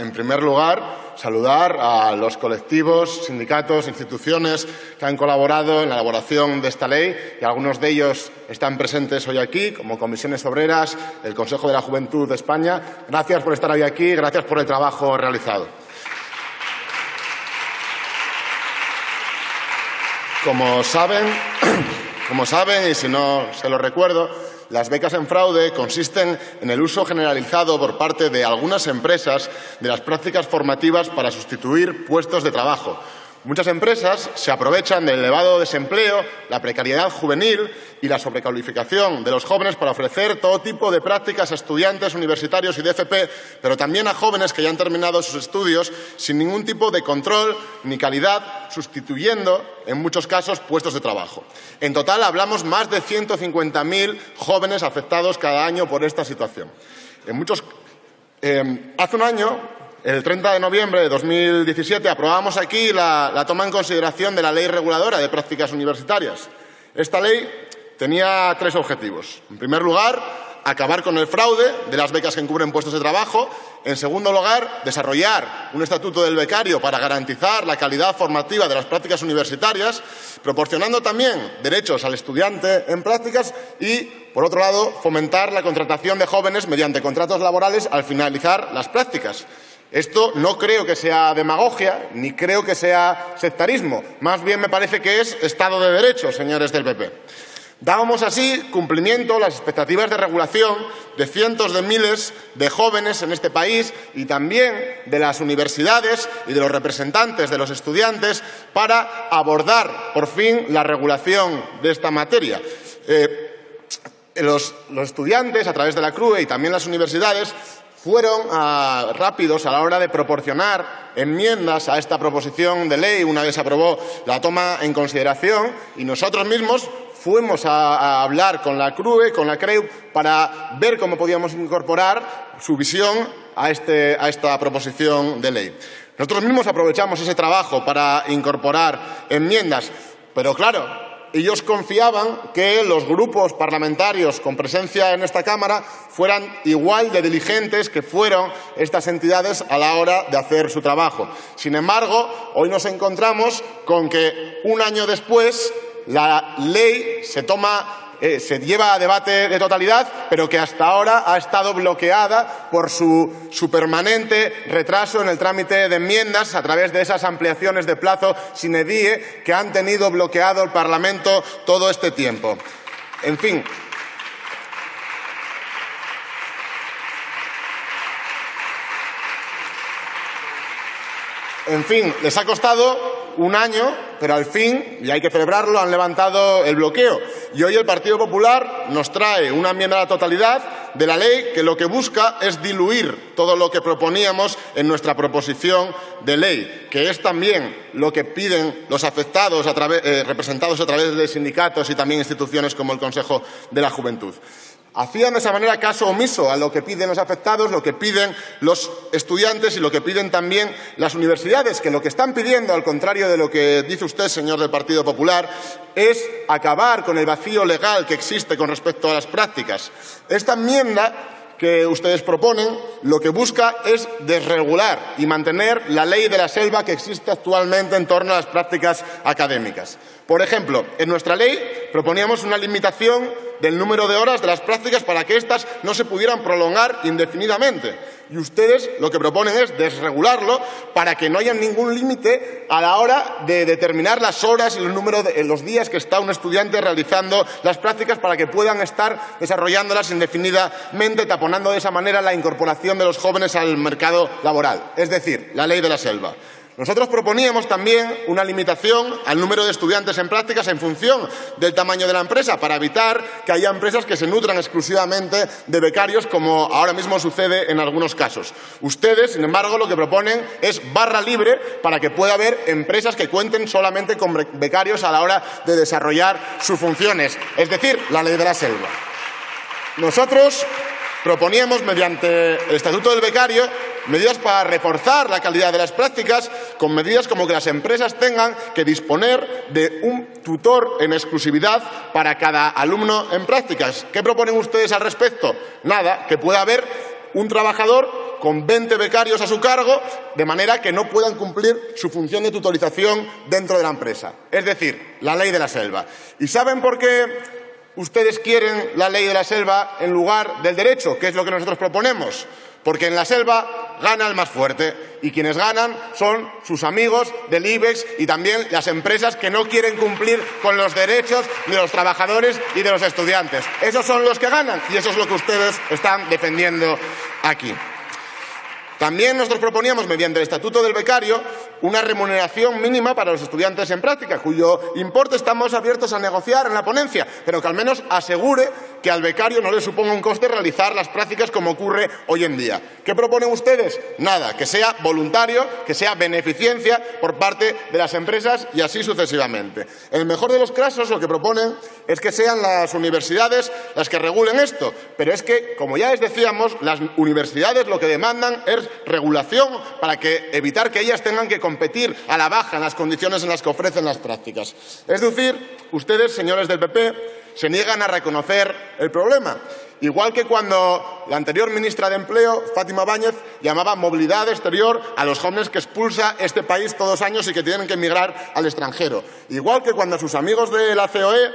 En primer lugar, saludar a los colectivos, sindicatos, instituciones que han colaborado en la elaboración de esta ley y algunos de ellos están presentes hoy aquí, como Comisiones Obreras, el Consejo de la Juventud de España. Gracias por estar hoy aquí, gracias por el trabajo realizado. Como saben, como saben, y si no se lo recuerdo, las becas en fraude consisten en el uso generalizado por parte de algunas empresas de las prácticas formativas para sustituir puestos de trabajo, Muchas empresas se aprovechan del elevado desempleo, la precariedad juvenil y la sobrecalificación de los jóvenes para ofrecer todo tipo de prácticas a estudiantes universitarios y de FP, pero también a jóvenes que ya han terminado sus estudios sin ningún tipo de control ni calidad, sustituyendo, en muchos casos, puestos de trabajo. En total, hablamos más de 150.000 jóvenes afectados cada año por esta situación. En muchos, eh, hace un año el 30 de noviembre de 2017 aprobamos aquí la, toma en consideración de la Ley Reguladora de Prácticas Universitarias. Esta ley tenía tres objetivos. En primer lugar, acabar con el fraude de las becas que encubren puestos de trabajo. En segundo lugar, desarrollar un estatuto del becario para garantizar la calidad formativa de las prácticas universitarias, proporcionando también derechos al estudiante en prácticas y, por otro lado, fomentar la contratación de jóvenes mediante contratos laborales al finalizar las prácticas. Esto no creo que sea demagogia, ni creo que sea sectarismo. Más bien me parece que es Estado de Derecho, señores del PP. Dábamos así cumplimiento a las expectativas de regulación de cientos de miles de jóvenes en este país y también de las universidades y de los representantes de los estudiantes para abordar por fin la regulación de esta materia. Eh, los, los, estudiantes, a través de la CRUE y también las universidades, fueron ah, rápidos a la hora de proporcionar enmiendas a esta proposición de ley una vez aprobó la toma en consideración y nosotros mismos fuimos a, hablar con la CRUE, con la CREU, para ver cómo podíamos incorporar su visión a, este, a esta proposición de ley. Nosotros mismos aprovechamos ese trabajo para incorporar enmiendas, pero claro, ellos confiaban que los grupos parlamentarios con presencia en esta Cámara fueran igual de diligentes que fueron estas entidades a la hora de hacer su trabajo. Sin embargo, hoy nos encontramos con que un año después la ley se toma eh, se lleva a debate de totalidad, pero que hasta ahora ha estado bloqueada por su, permanente retraso en el trámite de enmiendas a través de esas ampliaciones de plazo sin edie que han tenido bloqueado el Parlamento todo este tiempo. En fin, En fin, les ha costado un año, pero al fin, y hay que celebrarlo, han levantado el bloqueo. Y hoy el Partido Popular nos trae una enmienda a la totalidad de la ley que lo que busca es diluir todo lo que proponíamos en nuestra proposición de ley, que es también lo que piden los afectados eh, representados a través de sindicatos y también instituciones como el Consejo de la Juventud. Hacían de esa manera caso omiso a lo que piden los afectados, lo que piden los estudiantes y lo que piden también las universidades, que lo que están pidiendo, al contrario de lo que dice usted, señor del Partido Popular, es acabar con el vacío legal que existe con respecto a las prácticas. Esta enmienda que ustedes proponen lo que busca es desregular y mantener la ley de la selva que existe actualmente en torno a las prácticas académicas. Por ejemplo, en nuestra ley proponíamos una limitación del número de horas de las prácticas para que éstas no se pudieran prolongar indefinidamente. Y ustedes lo que proponen es desregularlo para que no haya ningún límite a la hora de determinar las horas y el número de los días que está un estudiante realizando las prácticas para que puedan estar desarrollándolas indefinidamente, taponando de esa manera la incorporación de los jóvenes al mercado laboral. Es decir, la ley de la selva. Nosotros proponíamos también una limitación al número de estudiantes en prácticas en función del tamaño de la empresa para evitar que haya empresas que se nutran exclusivamente de becarios como ahora mismo sucede en algunos casos. Ustedes, sin embargo, lo que proponen es barra libre para que pueda haber empresas que cuenten solamente con becarios a la hora de desarrollar sus funciones, es decir, la ley de la selva. Nosotros proponíamos, mediante el Estatuto del Becario, medidas para reforzar la calidad de las prácticas, con medidas como que las empresas tengan que disponer de un tutor en exclusividad para cada alumno en prácticas. ¿Qué proponen ustedes al respecto? Nada, que pueda haber un trabajador con 20 becarios a su cargo, de manera que no puedan cumplir su función de tutorización dentro de la empresa. Es decir, la ley de la selva. ¿Y saben por qué ustedes quieren la ley de la selva en lugar del derecho, que es lo que nosotros proponemos? Porque en la selva gana el más fuerte y quienes ganan son sus amigos del IBEX y también las empresas que no quieren cumplir con los derechos de los trabajadores y de los estudiantes. Esos son los que ganan y eso es lo que ustedes están defendiendo aquí. También nosotros proponíamos, mediante el Estatuto del Becario, una remuneración mínima para los estudiantes en práctica, cuyo importe estamos abiertos a negociar en la ponencia, pero que al menos asegure que al becario no le suponga un coste realizar las prácticas como ocurre hoy en día. ¿Qué proponen ustedes? Nada, que sea voluntario, que sea beneficencia por parte de las empresas y así sucesivamente. En el mejor de los casos, lo que proponen es que sean las universidades las que regulen esto, pero es que, como ya les decíamos, las universidades lo que demandan es regulación para que, evitar que ellas tengan que competir a la baja en las condiciones en las que ofrecen las prácticas. Es decir, ustedes, señores del PP, se niegan a reconocer el problema. Igual que cuando la anterior ministra de Empleo, Fátima Báñez, llamaba movilidad exterior a los jóvenes que expulsa este país todos los años y que tienen que emigrar al extranjero. Igual que cuando sus amigos de la COE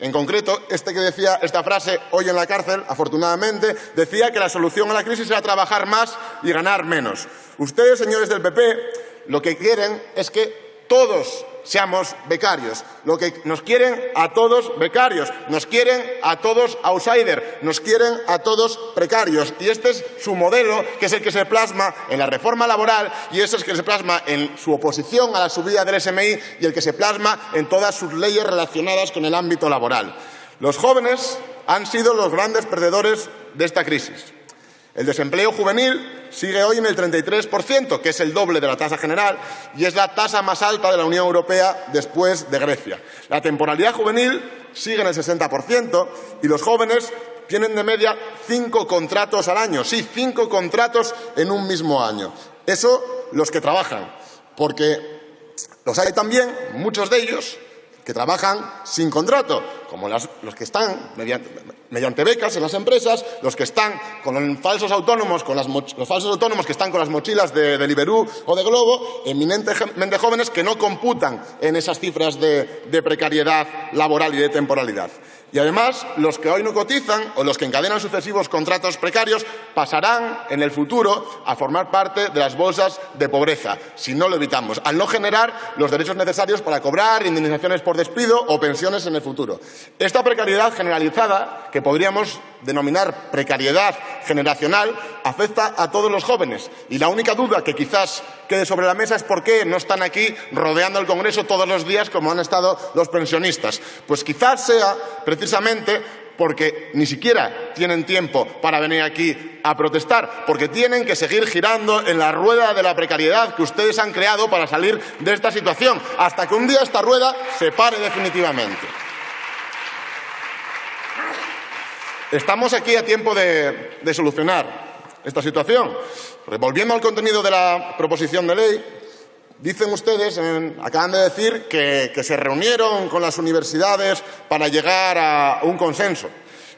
en concreto, este que decía esta frase hoy en la cárcel, afortunadamente, decía que la solución a la crisis era trabajar más y ganar menos. Ustedes, señores del PP, lo que quieren es que todos seamos becarios. Lo que nos quieren a todos becarios, nos quieren a todos outsiders, nos quieren a todos precarios. Y este es su modelo, que es el que se plasma en la reforma laboral y ese es el que se plasma en su oposición a la subida del SMI y el que se plasma en todas sus leyes relacionadas con el ámbito laboral. Los jóvenes han sido los grandes perdedores de esta crisis. El desempleo juvenil sigue hoy en el 33%, que es el doble de la tasa general y es la tasa más alta de la Unión Europea después de Grecia. La temporalidad juvenil sigue en el 60% y los jóvenes tienen de media cinco contratos al año. Sí, cinco contratos en un mismo año. Eso los que trabajan, porque los hay también, muchos de ellos, que trabajan sin contrato, como los que están mediante, becas en las empresas, los que están con falsos autónomos, con los falsos autónomos que están con las mochilas de, de Liberú o de Globo, eminentemente jóvenes que no computan en esas cifras de precariedad laboral y de temporalidad. Y además, los que hoy no cotizan o los que encadenan sucesivos contratos precarios pasarán en el futuro a formar parte de las bolsas de pobreza, si no lo evitamos, al no generar los derechos necesarios para cobrar indemnizaciones por despido o pensiones en el futuro. Esta precariedad generalizada, que podríamos denominar precariedad generacional, afecta a todos los jóvenes. Y la única duda que quizás quede sobre la mesa es por qué no están aquí rodeando el Congreso todos los días como han estado los pensionistas. Pues quizás sea precisamente porque ni siquiera tienen tiempo para venir aquí a protestar, porque tienen que seguir girando en la rueda de la precariedad que ustedes han creado para salir de esta situación, hasta que un día esta rueda se pare definitivamente. Estamos aquí a tiempo de, solucionar esta situación. Volviendo al contenido de la proposición de ley, dicen ustedes, acaban de decir que, que se reunieron con las universidades para llegar a un consenso.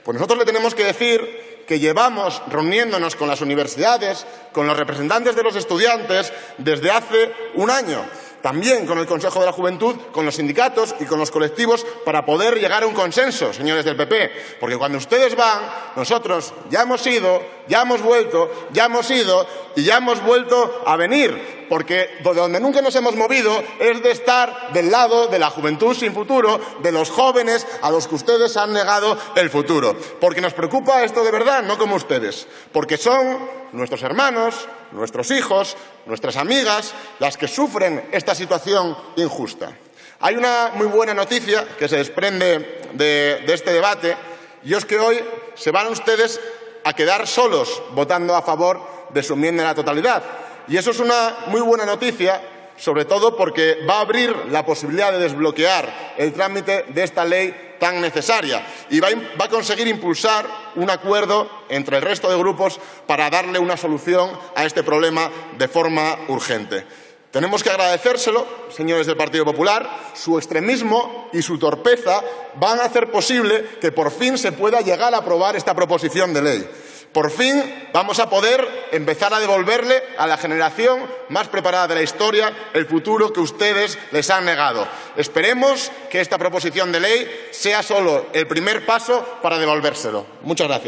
Pues nosotros le tenemos que decir que llevamos reuniéndonos con las universidades, con los representantes de los estudiantes, desde hace un año también con el Consejo de la Juventud, con los sindicatos y con los colectivos para poder llegar a un consenso, señores del PP. Porque cuando ustedes van, nosotros ya hemos ido, ya hemos vuelto, ya hemos ido y ya hemos vuelto a venir. Porque de donde nunca nos hemos movido es de estar del lado de la juventud sin futuro, de los jóvenes a los que ustedes han negado el futuro. Porque nos preocupa esto de verdad, no como ustedes. Porque son nuestros hermanos, nuestros hijos, nuestras amigas, las que sufren esta situación injusta. Hay una muy buena noticia que se desprende de, este debate y es que hoy se van ustedes a quedar solos votando a favor de su enmienda en la totalidad. Y eso es una muy buena noticia, sobre todo porque va a abrir la posibilidad de desbloquear el trámite de esta ley tan necesaria y va, a conseguir impulsar un acuerdo entre el resto de grupos para darle una solución a este problema de forma urgente. Tenemos que agradecérselo, señores del Partido Popular, su extremismo y su torpeza van a hacer posible que por fin se pueda llegar a aprobar esta proposición de ley. Por fin vamos a poder empezar a devolverle a la generación más preparada de la historia el futuro que ustedes les han negado. Esperemos que esta proposición de ley sea solo el primer paso para devolvérselo. Muchas gracias.